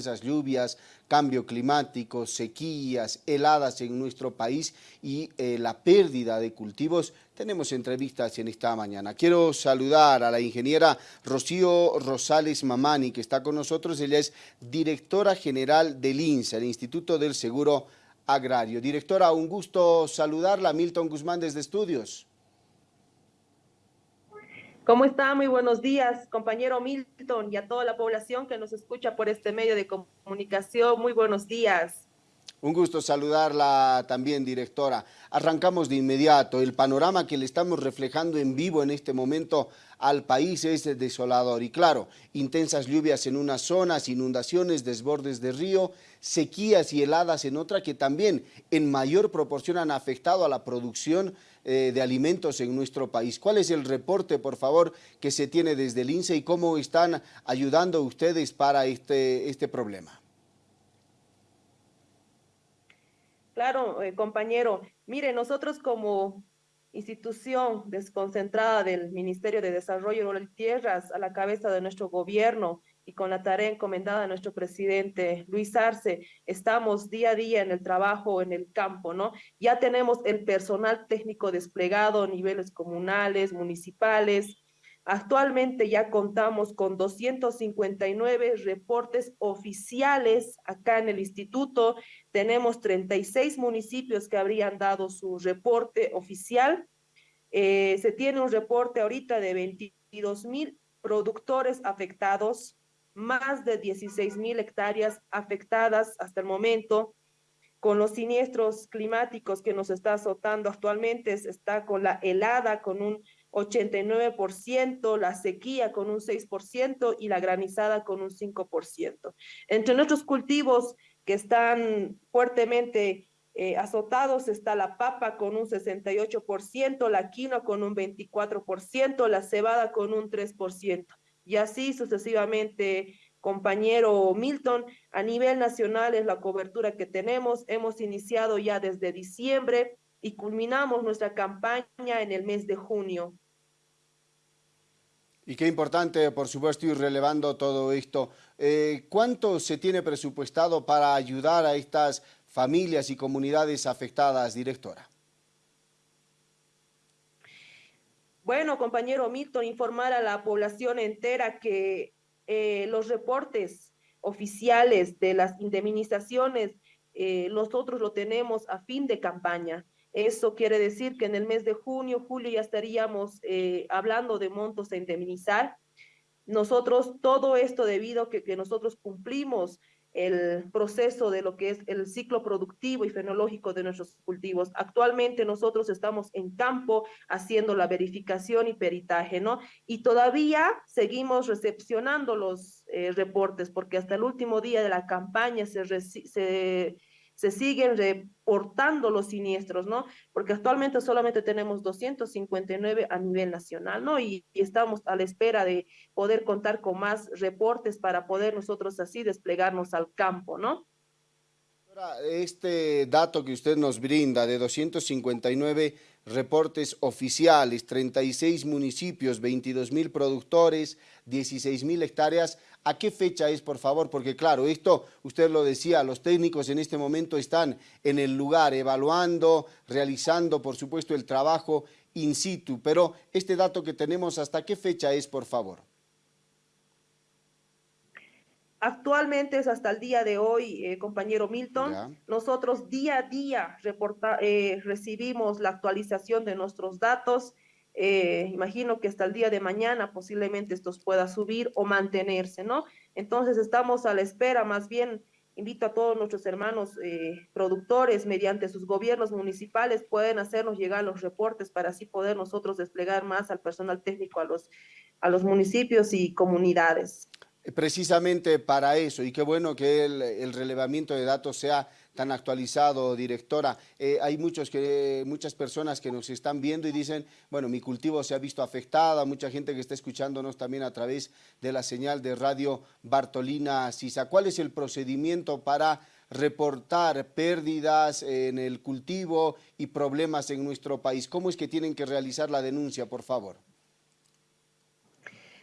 intensas lluvias, cambio climático, sequías, heladas en nuestro país y eh, la pérdida de cultivos, tenemos entrevistas en esta mañana. Quiero saludar a la ingeniera Rocío Rosales Mamani, que está con nosotros. Ella es directora general del INSA, el Instituto del Seguro Agrario. Directora, un gusto saludarla. Milton Guzmán desde Estudios. ¿Cómo está? Muy buenos días, compañero Milton y a toda la población que nos escucha por este medio de comunicación. Muy buenos días. Un gusto saludarla también, directora. Arrancamos de inmediato. El panorama que le estamos reflejando en vivo en este momento al país es desolador. Y claro, intensas lluvias en unas zonas, inundaciones, desbordes de río, sequías y heladas en otra que también en mayor proporción han afectado a la producción eh, de alimentos en nuestro país. ¿Cuál es el reporte, por favor, que se tiene desde el INSE y cómo están ayudando ustedes para este, este problema? Claro, eh, compañero. Mire, nosotros como institución desconcentrada del Ministerio de Desarrollo Rural y Tierras a la cabeza de nuestro gobierno y con la tarea encomendada a nuestro presidente Luis Arce, estamos día a día en el trabajo en el campo, ¿no? Ya tenemos el personal técnico desplegado a niveles comunales, municipales, Actualmente ya contamos con 259 reportes oficiales acá en el instituto. Tenemos 36 municipios que habrían dado su reporte oficial. Eh, se tiene un reporte ahorita de 22 mil productores afectados, más de 16 mil hectáreas afectadas hasta el momento. Con los siniestros climáticos que nos está azotando actualmente, está con la helada, con un 89%, la sequía con un 6% y la granizada con un 5%. Entre nuestros cultivos que están fuertemente eh, azotados está la papa con un 68%, la quinoa con un 24%, la cebada con un 3%. Y así sucesivamente, compañero Milton, a nivel nacional es la cobertura que tenemos. Hemos iniciado ya desde diciembre y culminamos nuestra campaña en el mes de junio. Y qué importante, por supuesto, ir relevando todo esto. Eh, ¿Cuánto se tiene presupuestado para ayudar a estas familias y comunidades afectadas, directora? Bueno, compañero Milton, informar a la población entera que eh, los reportes oficiales de las indemnizaciones eh, nosotros lo tenemos a fin de campaña. Eso quiere decir que en el mes de junio, julio ya estaríamos eh, hablando de montos a indemnizar. Nosotros, todo esto debido a que, que, nosotros cumplimos el proceso de lo que es el ciclo productivo y fenológico de nuestros cultivos. Actualmente nosotros estamos en campo haciendo la verificación y peritaje, ¿no? Y todavía seguimos recepcionando los eh, reportes porque hasta el último día de la campaña se, se se siguen reportando los siniestros, ¿no? Porque actualmente solamente tenemos 259 a nivel nacional, ¿no? Y, y, estamos a la espera de poder contar con más reportes para poder nosotros así desplegarnos al campo, ¿no? Este dato que usted nos brinda de 259 reportes oficiales, 36 municipios, 22 mil productores, 16 mil hectáreas, ¿a qué fecha es, por favor? Porque claro, esto, usted lo decía, los técnicos en este momento están en el lugar evaluando, realizando, por supuesto, el trabajo in situ, pero este dato que tenemos, ¿hasta qué fecha es, por favor? Actualmente es hasta el día de hoy, eh, compañero Milton. Nosotros día a día reporta, eh, recibimos la actualización de nuestros datos. Eh, imagino que hasta el día de mañana posiblemente estos pueda subir o mantenerse, ¿no? Entonces estamos a la espera, más bien invito a todos nuestros hermanos productores mediante sus gobiernos municipales pueden hacernos llegar los reportes para así poder nosotros desplegar más al personal técnico a los, a los municipios y comunidades precisamente para eso y qué bueno que el, relevamiento de datos sea tan actualizado, directora. Eh, hay muchos que, muchas personas que nos están viendo y dicen, bueno, mi cultivo se ha visto afectada, mucha gente que está escuchándonos también a través de la señal de radio Bartolina Sisa. ¿Cuál es el procedimiento para reportar pérdidas en el cultivo y problemas en nuestro país? ¿Cómo es que tienen que realizar la denuncia, por favor?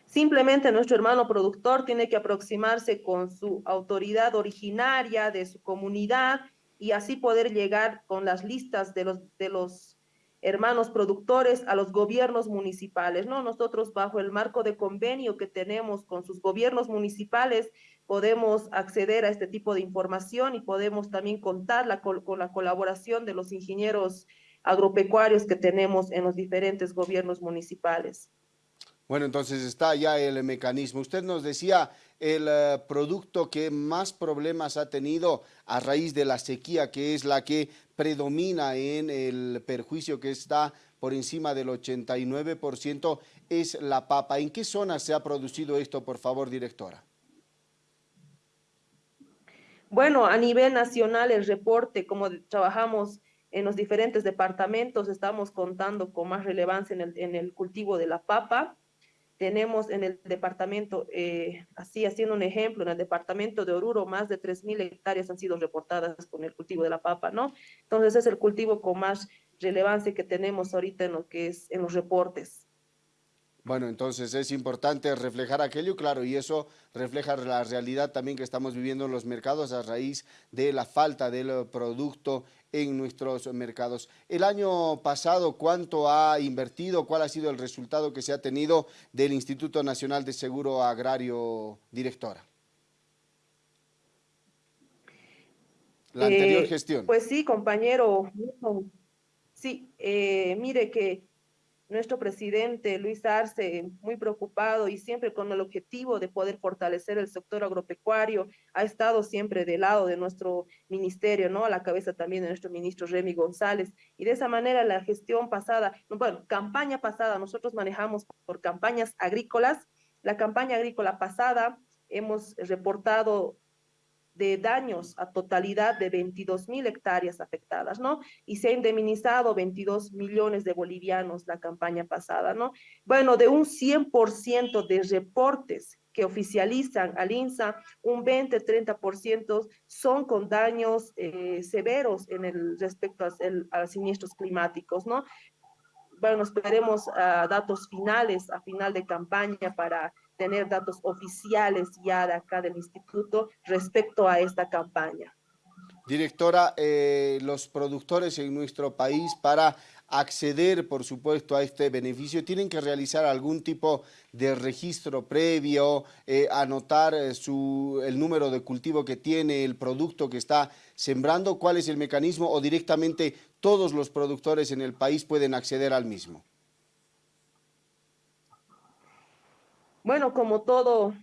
Simplemente nuestro hermano productor tiene que aproximarse con su autoridad originaria de su comunidad y así poder llegar con las listas de los, de los hermanos productores a los gobiernos municipales, ¿no? Nosotros bajo el marco de convenio que tenemos con sus gobiernos municipales podemos acceder a este tipo de información y podemos también contar con la colaboración de los ingenieros agropecuarios que tenemos en los diferentes gobiernos municipales. Bueno, entonces está ya el mecanismo. Usted nos decía el eh, producto que más problemas ha tenido a raíz de la sequía, que es la que predomina en el perjuicio que está por encima del 89%, es la papa. ¿En qué zona se ha producido esto, por favor, directora? Bueno, a nivel nacional el reporte, como trabajamos en los diferentes departamentos, estamos contando con más relevancia en el, en el cultivo de la papa, tenemos en el departamento, eh, así haciendo un ejemplo, en el departamento de Oruro, más de 3.000 hectáreas han sido reportadas con el cultivo de la papa, ¿no? Entonces es el cultivo con más relevancia que tenemos ahorita en lo que es en los reportes. Bueno, entonces es importante reflejar aquello, claro, y eso refleja la realidad también que estamos viviendo en los mercados a raíz de la falta del producto en nuestros mercados. El año pasado, ¿cuánto ha invertido? ¿Cuál ha sido el resultado que se ha tenido del Instituto Nacional de Seguro Agrario, directora? La anterior eh, gestión. Pues sí, compañero. Sí, eh, mire que nuestro presidente Luis Arce, muy preocupado y siempre con el objetivo de poder fortalecer el sector agropecuario, ha estado siempre del lado de nuestro ministerio, ¿no? A la cabeza también de nuestro ministro Remy González. Y de esa manera la gestión pasada, bueno, campaña pasada, nosotros manejamos por campañas agrícolas. La campaña agrícola pasada hemos reportado de daños a totalidad de 22 mil hectáreas afectadas, ¿no? Y se ha indemnizado 22 millones de bolivianos la campaña pasada, ¿no? Bueno, de un 100% de reportes que oficializan al INSA, un 20-30% son con daños eh, severos en el respecto a, los siniestros climáticos, ¿no? Bueno, esperemos a datos finales, a final de campaña para tener datos oficiales ya de acá del instituto respecto a esta campaña. Directora, eh, los productores en nuestro país para acceder, por supuesto, a este beneficio, tienen que realizar algún tipo de registro previo, eh, anotar eh, su, el número de cultivo que tiene, el producto que está sembrando, cuál es el mecanismo o directamente todos los productores en el país pueden acceder al mismo. Bueno, como todo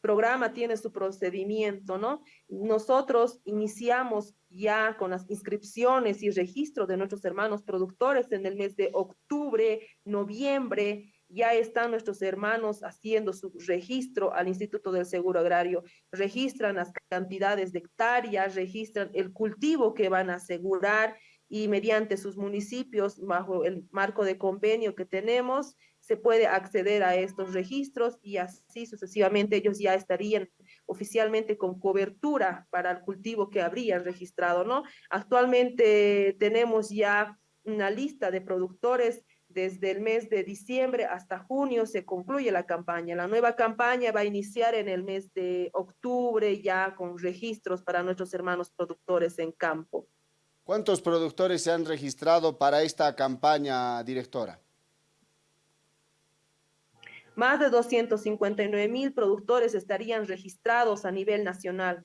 programa tiene su procedimiento, ¿no? Nosotros iniciamos ya con las inscripciones y registro de nuestros hermanos productores en el mes de octubre, noviembre, ya están nuestros hermanos haciendo su registro al Instituto del Seguro Agrario, registran las cantidades de hectáreas, registran el cultivo que van a asegurar y mediante sus municipios, bajo el marco de convenio que tenemos, se puede acceder a estos registros y así sucesivamente ellos ya estarían oficialmente con cobertura para el cultivo que habrían registrado, ¿no? Actualmente tenemos ya una lista de productores desde el mes de diciembre hasta junio se concluye la campaña. La nueva campaña va a iniciar en el mes de octubre ya con registros para nuestros hermanos productores en campo. ¿Cuántos productores se han registrado para esta campaña, directora? Más de 259 mil productores estarían registrados a nivel nacional.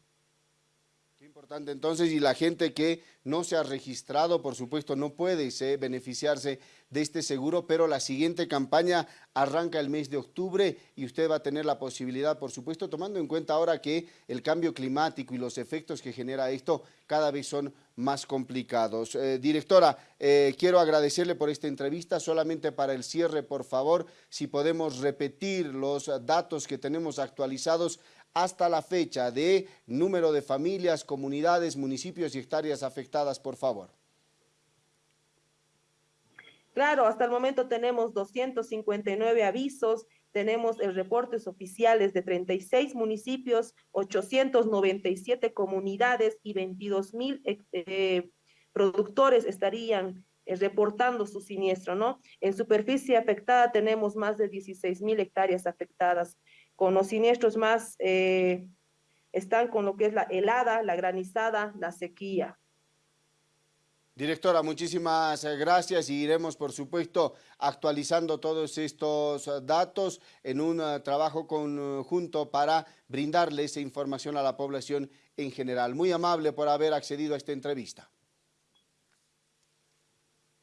Entonces, y la gente que no se ha registrado, por supuesto, no puede beneficiarse de este seguro, pero la siguiente campaña arranca el mes de octubre y usted va a tener la posibilidad, por supuesto, tomando en cuenta ahora que el cambio climático y los efectos que genera esto cada vez son más complicados. Eh, directora, eh, quiero agradecerle por esta entrevista. Solamente para el cierre, por favor, si podemos repetir los datos que tenemos actualizados hasta la fecha de número de familias, comunidades, municipios y hectáreas afectadas, por favor. Claro, hasta el momento tenemos 259 avisos, tenemos reportes oficiales de 36 municipios, 897 comunidades y 22 mil eh, productores estarían eh, reportando su siniestro, ¿no? En superficie afectada tenemos más de 16 mil hectáreas afectadas, con los siniestros más eh, están con lo que es la helada, la granizada, la sequía. Directora, muchísimas eh, gracias y iremos, por supuesto, actualizando todos estos eh, datos en un trabajo conjunto para brindarle esa información a la población en general. Muy amable por haber accedido a esta entrevista.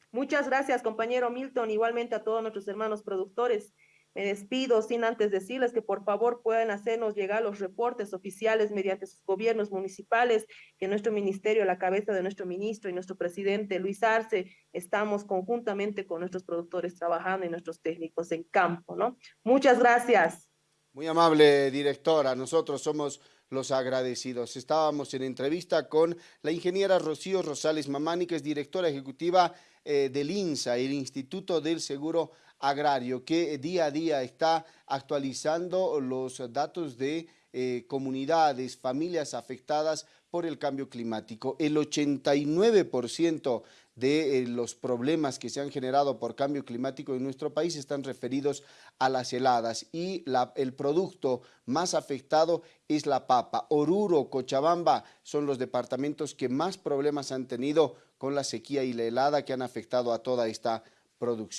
Muchas gracias, compañero Milton, igualmente a todos nuestros hermanos productores. Me despido sin antes decirles que por favor puedan hacernos llegar los reportes oficiales mediante sus gobiernos municipales, que nuestro ministerio, la cabeza de nuestro ministro y nuestro presidente Luis Arce, estamos conjuntamente con nuestros productores trabajando y nuestros técnicos en campo, ¿no? Muchas gracias. Muy amable, directora. Nosotros somos los agradecidos. Estábamos en entrevista con la ingeniera Rocío Rosales Mamani, que es directora ejecutiva eh, del INSA, el Instituto del Seguro Agrario, que día a día está actualizando los datos de eh, comunidades, familias afectadas por el cambio climático. El 89% de eh, los problemas que se han generado por cambio climático en nuestro país están referidos a las heladas y el producto más afectado es la papa. Oruro, Cochabamba son los departamentos que más problemas han tenido con la sequía y la helada que han afectado a toda esta producción.